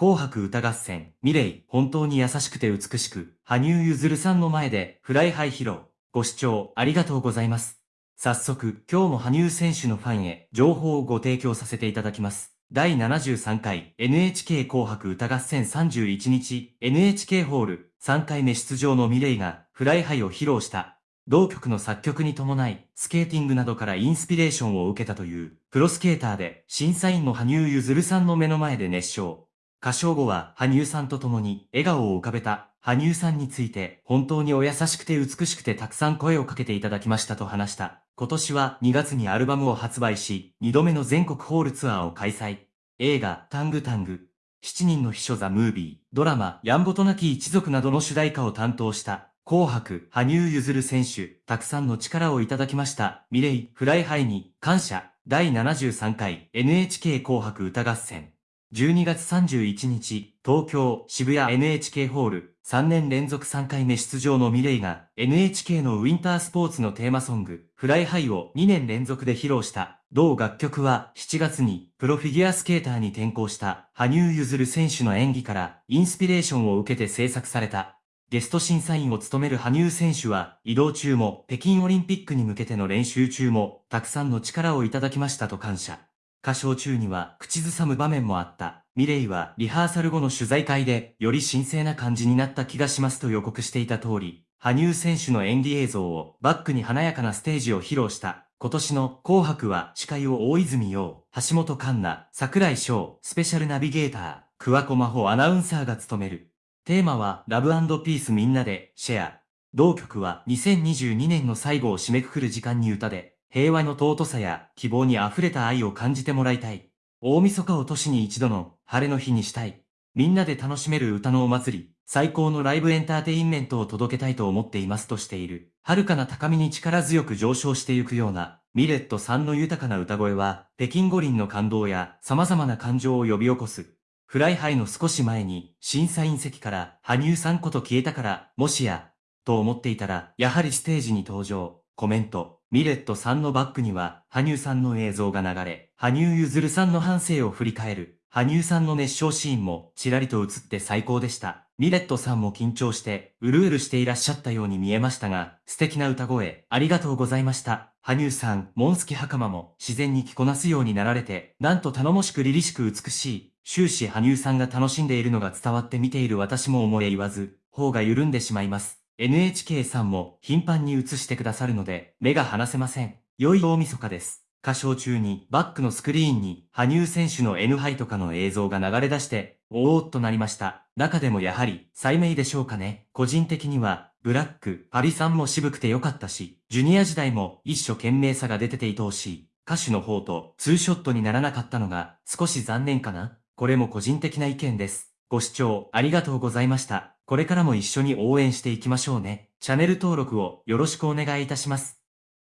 紅白歌合戦、 milet、本当に優しくて美しく、羽生結弦さんの前で、フライハイ披露。ご視聴ありがとうございます。早速、今日も羽生選手のファンへ、情報をご提供させていただきます。第73回 NHK 紅白歌合戦31日 NHK ホール3回目出場の milet がフライハイを披露した同曲の作曲に伴い、スケーティングなどからインスピレーションを受けたという、プロスケーターで、審査員の羽生結弦さんの目の前で熱唱。歌唱後は、羽生さんと共に、笑顔を浮かべた、羽生さんについて、本当にお優しくて美しくてたくさん声をかけていただきましたと話した。今年は2月にアルバムを発売し、2度目の全国ホールツアーを開催。映画、 TANG タング、7人の秘書ザ・ムービー、ドラマ、やんごとなき一族などの主題歌を担当した。紅白、羽生結弦選手、たくさんの力をいただきました。 milet、フライハイに、感謝。第73回 NHK 紅白歌合戦。12月31日、東京、渋谷 NHK ホール、3年連続3回目出場の milet が、NHK のウィンタースポーツのテーマソング、フライハイを2年連続で披露した。同楽曲は7月にプロフィギュアスケーターに転向した羽生結弦選手の演技からインスピレーションを受けて制作されたゲスト審査員を務める羽生選手は、移動中も、北京オリンピックに向けての練習中も、たくさんの力をいただきましたと感謝。歌唱中には、口ずさむ場面もあった。ミレイは、リハーサル後の取材会で、より神聖な感じになった気がしますと予告していた通り、羽生選手の演技映像を、バックに華やかなステージを披露した。今年の紅白は司会を大泉洋、橋本環奈、桜井翔、スペシャルナビゲーター、桑子真帆アナウンサーが務める。テーマはラブピースみんなでシェア。同曲は2022年の最後を締めくくる時間に歌で、平和の尊さや希望に溢れた愛を感じてもらいたい。大晦日を年に一度の晴れの日にしたい。みんなで楽しめる歌のお祭り、最高のライブエンターテインメントを届けたいと思っていますとしている。遥かな高みに力強く上昇してゆくような、ミレットさんの豊かな歌声は、北京五輪の感動や様々な感情を呼び起こす。 Fly High の少し前に、審査員席から、羽生さんこと消えたから、もしや、と思っていたら、やはりステージに登場。コメント。ミレットさんのバックには、羽生さんの映像が流れ、羽生結弦さんの半生を振り返る。羽生さんの熱唱シーンも、ちらりと映って最高でした。ミレットさんも緊張して、うるうるしていらっしゃったように見えましたが、素敵な歌声、ありがとうございました。羽生さん、モンスキ袴も、自然に着こなすようになられて、なんと頼もしく凛々しく美しい。終始羽生さんが楽しんでいるのが伝わって見ている私も思え言わず、方が緩んでしまいます。NHK さんも頻繁に映してくださるので、目が離せません。良い大晦日です。歌唱中にバックのスクリーンに羽生選手の N ハイとかの映像が流れ出して、おーっとなりました。中でもやはり、最名でしょうかね。個人的には、ブラック、パリさんも渋くて良かったし、ジュニア時代も一生懸命さが出てて愛おしい。歌手の方とツーショットにならなかったのが少し残念かな。これも個人的な意見です。ご視聴ありがとうございました。これからも一緒に応援していきましょうね。チャンネル登録をよろしくお願いいたします。